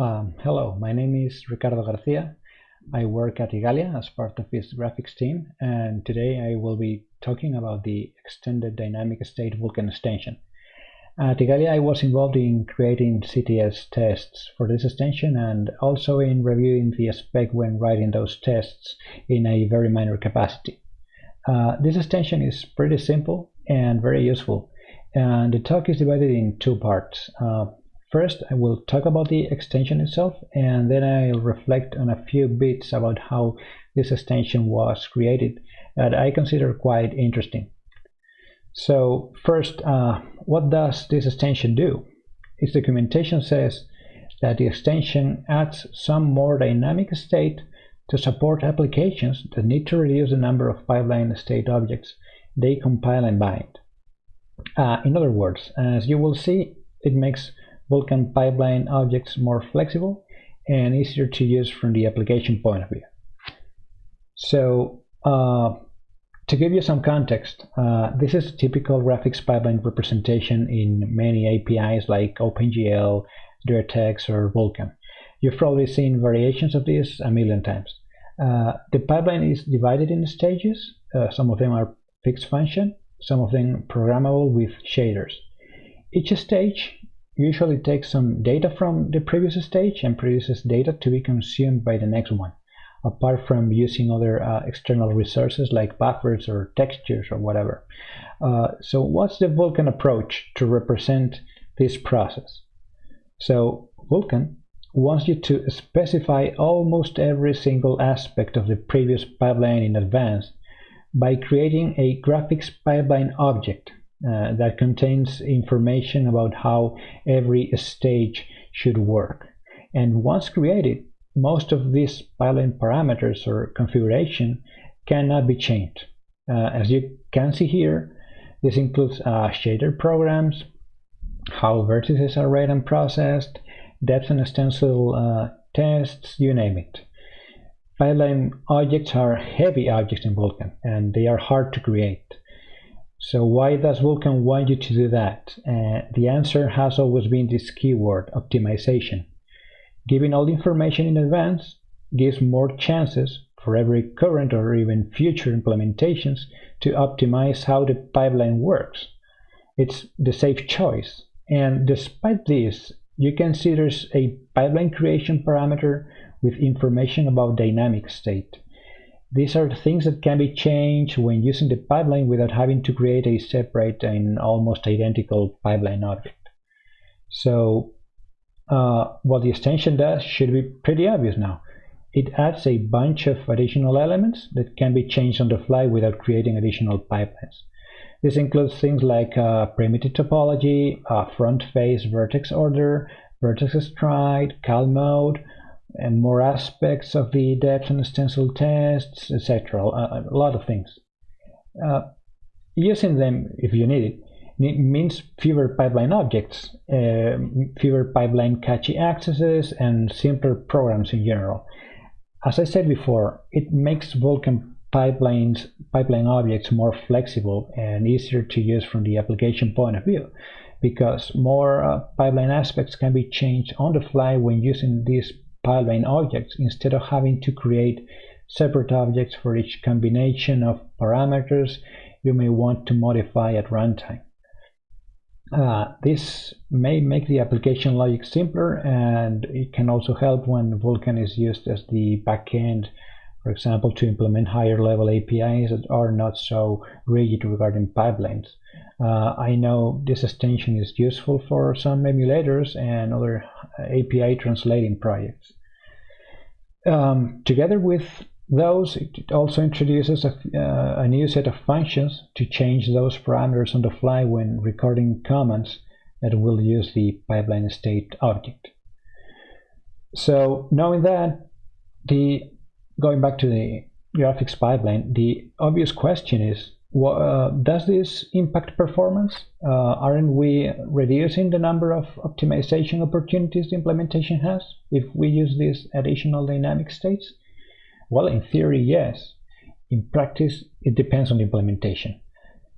Um, hello, my name is Ricardo Garcia. I work at Igalia as part of its graphics team, and today I will be talking about the Extended Dynamic State Vulkan extension. At Igalia, I was involved in creating CTS tests for this extension and also in reviewing the spec when writing those tests in a very minor capacity. Uh, this extension is pretty simple and very useful, and the talk is divided in two parts. Uh, First, I will talk about the extension itself, and then I'll reflect on a few bits about how this extension was created that I consider quite interesting. So first, uh, what does this extension do? Its documentation says that the extension adds some more dynamic state to support applications that need to reduce the number of pipeline state objects they compile and bind. Uh, in other words, as you will see, it makes Vulkan pipeline objects more flexible and easier to use from the application point of view. So uh, to give you some context, uh, this is a typical graphics pipeline representation in many APIs like OpenGL, DirectX, or Vulkan. You've probably seen variations of this a million times. Uh, the pipeline is divided in stages. Uh, some of them are fixed function, some of them programmable with shaders. Each stage usually takes some data from the previous stage and produces data to be consumed by the next one, apart from using other uh, external resources like buffers or textures or whatever. Uh, so what's the Vulkan approach to represent this process? So Vulkan wants you to specify almost every single aspect of the previous pipeline in advance by creating a graphics pipeline object uh, that contains information about how every stage should work. And once created, most of these pipeline parameters or configuration cannot be changed. Uh, as you can see here, this includes uh, shader programs, how vertices are read and processed, depth and stencil uh, tests, you name it. Pipeline objects are heavy objects in Vulkan, and they are hard to create. So why does Vulkan want you to do that? Uh, the answer has always been this keyword, optimization. Giving all the information in advance gives more chances for every current or even future implementations to optimize how the pipeline works. It's the safe choice. And despite this, you can see there's a pipeline creation parameter with information about dynamic state. These are things that can be changed when using the pipeline without having to create a separate and almost identical pipeline object. So uh, what the extension does should be pretty obvious now. It adds a bunch of additional elements that can be changed on the fly without creating additional pipelines. This includes things like uh, primitive topology, uh, front face vertex order, vertex stride, cull mode, and more aspects of the depth and stencil tests, etc. A, a, lot of things. Uh, using them, if you need it, means fewer pipeline objects, uh, fewer pipeline cache accesses, and simpler programs in general. As I said before, it makes Vulkan pipelines, pipeline objects more flexible and easier to use from the application point of view because more uh, pipeline aspects can be changed on the fly when using these pipeline objects instead of having to create separate objects for each combination of parameters you may want to modify at runtime. Uh, this may make the application logic simpler and it can also help when Vulkan is used as the backend, for example, to implement higher level APIs that are not so rigid regarding pipelines. Uh, I know this extension is useful for some emulators and other API translating projects. Um, together with those, it also introduces a, uh, a, new set of functions to change those parameters on the fly when recording commands that will use the pipeline state object. So knowing that, the going back to the graphics pipeline, the obvious question is, uh, does this impact performance? Uh, aren't we reducing the number of optimization opportunities the implementation has if we use these additional dynamic states? Well, in theory, yes. In practice, it depends on the implementation.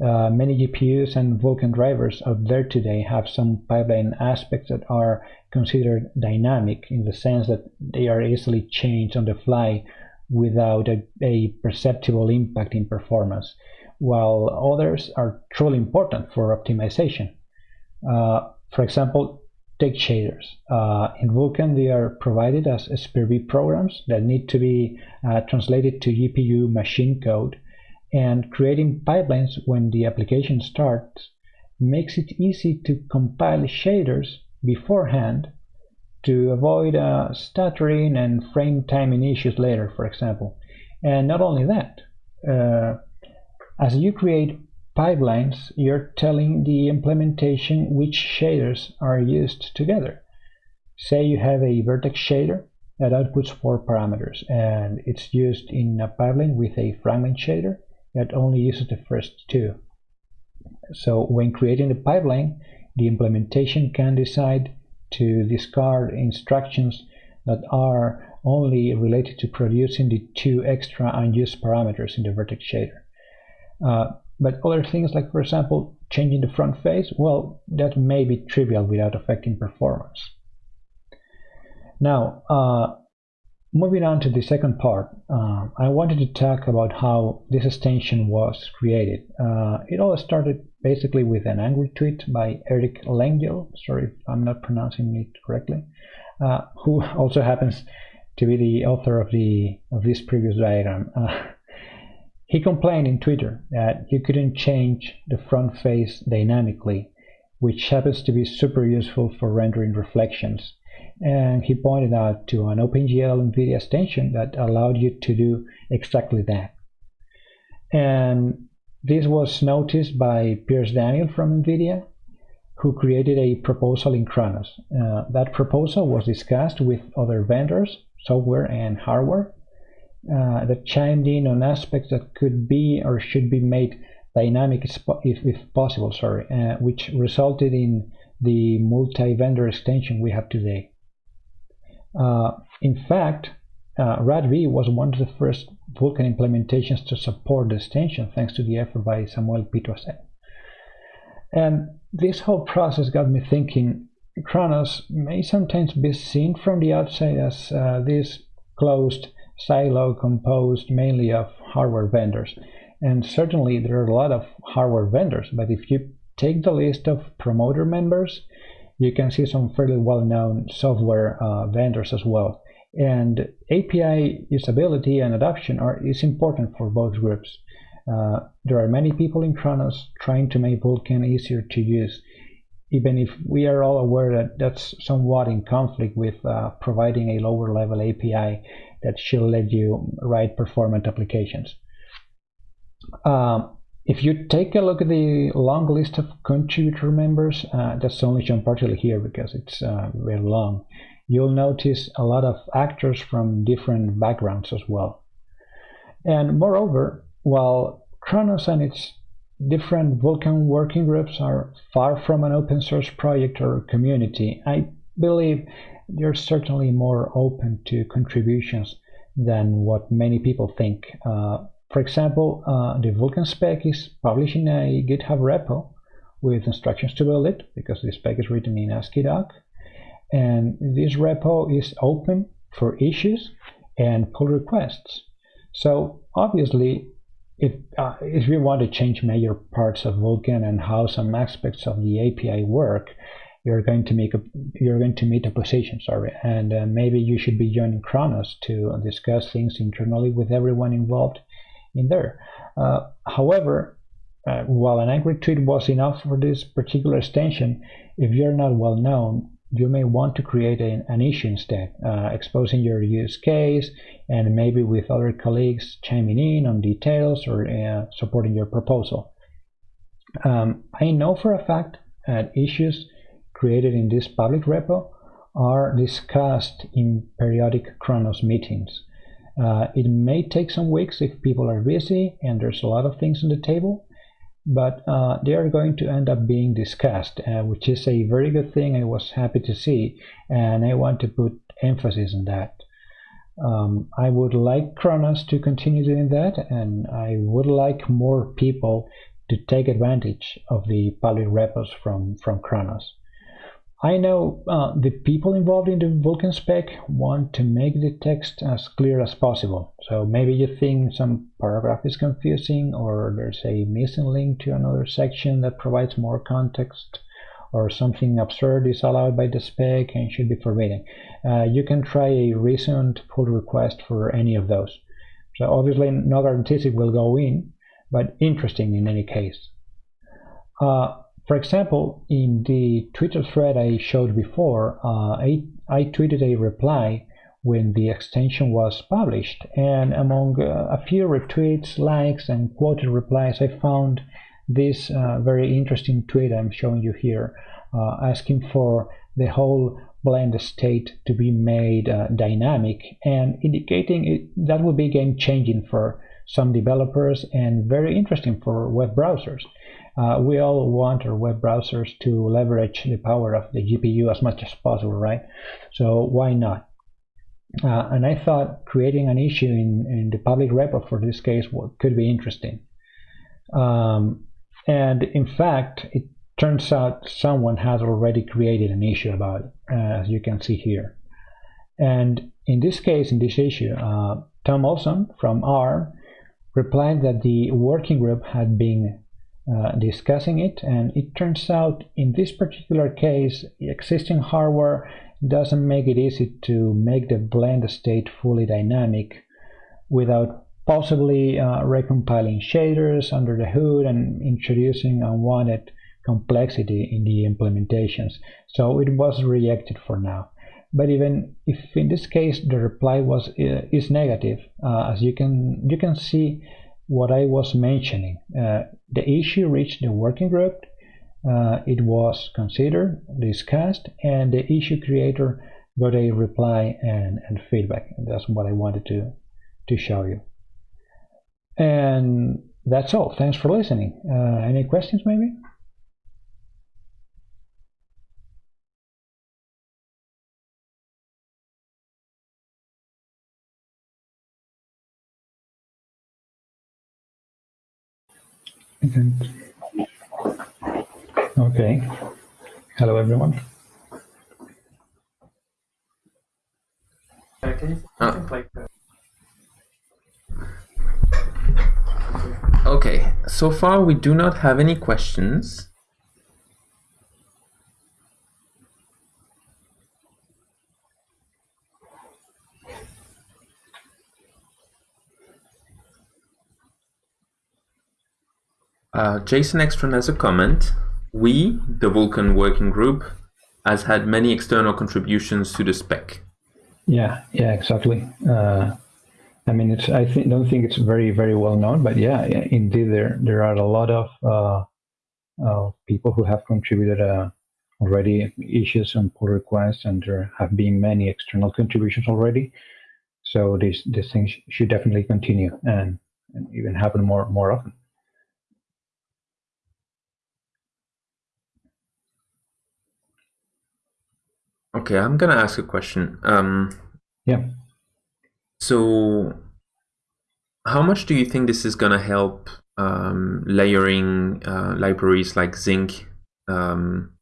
Uh, many GPUs and Vulkan drivers out there today have some pipeline aspects that are considered dynamic in the sense that they are easily changed on the fly without a, a perceptible impact in performance, while others are truly important for optimization. Uh, for example, take shaders. Uh, in Vulkan, they are provided as SPIR-V programs that need to be uh, translated to GPU machine code and creating pipelines when the application starts makes it easy to compile shaders beforehand to avoid uh, stuttering and frame timing issues later, for example. And not only that, uh, as you create pipelines, you're telling the implementation which shaders are used together. Say you have a vertex shader that outputs four parameters and it's used in a pipeline with a fragment shader that only uses the first two. So when creating the pipeline, the implementation can decide to discard instructions that are only related to producing the two extra unused parameters in the vertex shader. Uh, but other things like, for example, changing the front face, well, that may be trivial without affecting performance. Now, uh, Moving on to the second part, uh, I wanted to talk about how this extension was created. Uh, it all started basically with an angry tweet by Eric Lengyel, sorry if I'm not pronouncing it correctly, uh, who also happens to be the author of the of this previous diagram. He complained in Twitter that you couldn't change the front face dynamically, which happens to be super useful for rendering reflections and he pointed out to an OpenGL NVIDIA extension that allowed you to do exactly that. And this was noticed by Piers Daniell from NVIDIA, who created a proposal in Khronos. Uh, that proposal was discussed with other vendors, software and hardware, uh, that chimed in on aspects that could be or should be made dynamic if, if possible, sorry, uh, which resulted in the multi-vendor extension we have today. Uh, in fact, uh, RADV was one of the first Vulkan implementations to support the extension, thanks to the effort by Samuel Pitoiset. And this whole process got me thinking Khronos may sometimes be seen from the outside as uh, this closed silo composed mainly of hardware vendors. And certainly there are a lot of hardware vendors, but if you take the list of promoter members, you can see some fairly well-known software uh, vendors as well. And API usability and adoption are, is important for both groups. Uh, there are many people in Khronos trying to make Vulkan easier to use, even if we are all aware that that's somewhat in conflict with uh, providing a lower level API that should let you write performant applications. Um, if you take a look at the long list of contributor members, uh, that's only shown partially here because it's uh, very long, you'll notice a lot of actors from different backgrounds as well. And moreover, while Khronos and its different Vulkan working groups are far from an open source project or community, I believe they're certainly more open to contributions than what many people think. Uh, for example, uh, the Vulkan spec is published in a GitHub repo with instructions to build it because the spec is written in AsciiDoc. And this repo is open for issues and pull requests. So obviously, if, uh, if you want to change major parts of Vulkan and how some aspects of the API work, you're going to make a you're going to meet a position sorry and uh, maybe you should be joining Khronos to discuss things internally with everyone involved in there. Uh, however, uh, while an angry tweet was enough for this particular extension, if you're not well known, you may want to create an, an issue instead, uh, exposing your use case and maybe with other colleagues chiming in on details or uh, supporting your proposal. Um, I know for a fact that issues created in this public repo are discussed in periodic Khronos meetings. Uh, it may take some weeks if people are busy and there's a lot of things on the table, but uh, they are going to end up being discussed, uh, which is a very good thing I was happy to see, and I want to put emphasis on that. Um, I would like Khronos to continue doing that, and I would like more people to take advantage of the public repos from, from Khronos. I know uh, the people involved in the Vulkan spec want to make the text as clear as possible. So maybe you think some paragraph is confusing or there's a missing link to another section that provides more context or something absurd is allowed by the spec and should be forbidden. Uh, you can try a recent pull request for any of those. So obviously no guarantees it will go in, but interesting in any case. Uh, for example, in the Twitter thread I showed before, uh, I, I tweeted a reply when the extension was published, and among uh, a few retweets, likes, and quoted replies, I found this uh, very interesting tweet I'm showing you here, uh, asking for the whole blend state to be made uh, dynamic and indicating it, that would be game changing for some developers and very interesting for web browsers. Uh, we all want our web browsers to leverage the power of the GPU as much as possible, right? So why not? Uh, and I thought creating an issue in, in the public repo for this case could be interesting. Um, and in fact, it turns out someone has already created an issue about it, as you can see here. And in this case, in this issue, uh, Tom Olson from ARM replied that the working group had been uh, discussing it and it turns out in this particular case existing hardware doesn't make it easy to make the blend state fully dynamic without possibly uh, recompiling shaders under the hood and introducing unwanted complexity in the implementations. So it was rejected for now. But even if in this case the reply was uh, is negative uh, as you can you can see what I was mentioning. Uh, the issue reached the working group, uh, it was considered, discussed, and the issue creator got a reply and, and feedback. And that's what I wanted to, to show you. And that's all. Thanks for listening. Uh, any questions maybe? Okay. Hello, everyone. Okay, so far we do not have any questions. Uh, Jason Ekstrand has a comment. We, the Vulkan working group, has had many external contributions to the spec. Yeah, yeah, exactly. Uh, I mean, it's I think, don't think it's very very well known, but yeah, indeed there there are a lot of uh, uh, people who have contributed uh, already issues and pull requests, and there have been many external contributions already. So this this thing should definitely continue and, and even happen more more often. Okay, I'm gonna ask a question. Um, yeah. So, how much do you think this is gonna help um, layering uh, libraries like Zink? Um,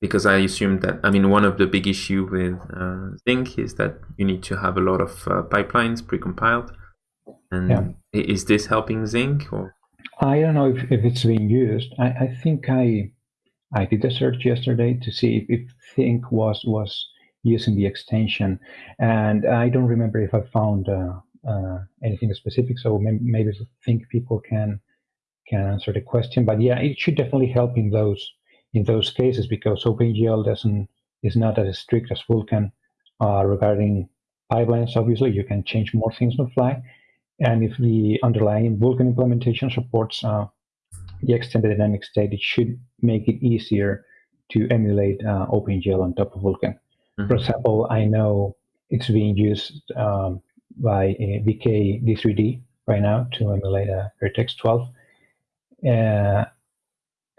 because I assume that I mean one of the big issue with uh, Zink is that you need to have a lot of uh, pipelines precompiled. And yeah. is this helping Zink or? I don't know if, if it's being used. I, I think I I did a search yesterday to see if, if Zink was was using the extension, and I don't remember if I found uh, uh, anything specific. So maybe think people can can answer the question. But yeah, it should definitely help in those in those cases because OpenGL doesn't is not as strict as Vulkan uh, regarding pipelines. Obviously, you can change more things on the fly, and if the underlying Vulkan implementation supports uh, the extended dynamic state, it should make it easier to emulate uh, OpenGL on top of Vulkan. Mm-hmm. For example, I know it's being used um, by uh, VK D3D right now to emulate DirectX 12. Uh,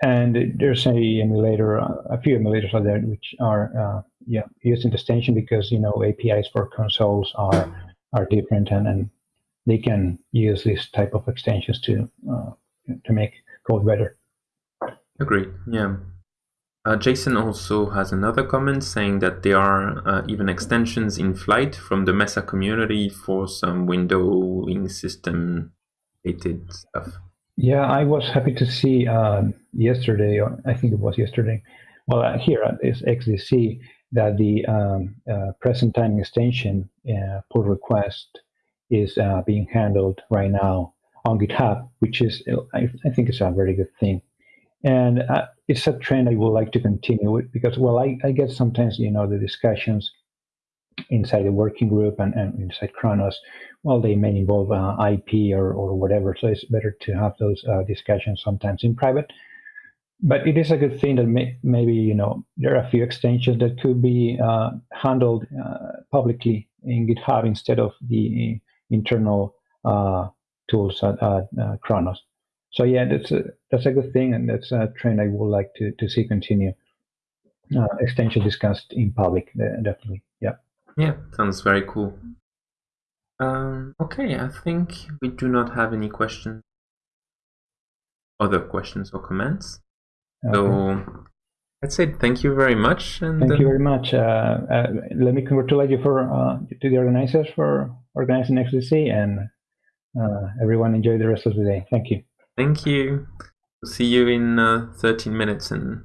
and there's a emulator, a few emulators out there which are uh, yeah using the extension because you know APIs for consoles are are different and, and they can use this type of extensions to uh, to make code better. Agreed. Yeah. Uh, Jason also has another comment saying that there are uh, even extensions in flight from the Mesa community for some windowing system related stuff. Yeah, I was happy to see uh, yesterday, or I think it was yesterday, well, uh, here at this XDC, that the um, uh, present time extension uh, pull request is being handled right now on GitHub, which is, I, I think, it's a very good thing and uh, it's a trend I would like to continue with because, well, I, I get sometimes, you know, the discussions inside the working group and, and inside Khronos, well, they may involve uh, IP or, or whatever. So it's better to have those uh, discussions sometimes in private. But it is a good thing that may, maybe, you know, there are a few extensions that could be uh, handled uh, publicly in GitHub instead of the internal uh, tools at, at Khronos so yeah, that's a that's a good thing, and that's a trend I would like to to see continue. Uh, extension discussed in public, definitely. Yeah. Yeah, sounds very cool. Um, okay, I think we do not have any questions, other questions or comments. Okay. So that's it. Thank you very much. And thank you very much. Uh, uh, let me congratulate you for uh, to the organizers for organizing XDC, and everyone enjoy the rest of the day. Thank you. Thank you. See you in uh, 13 minutes and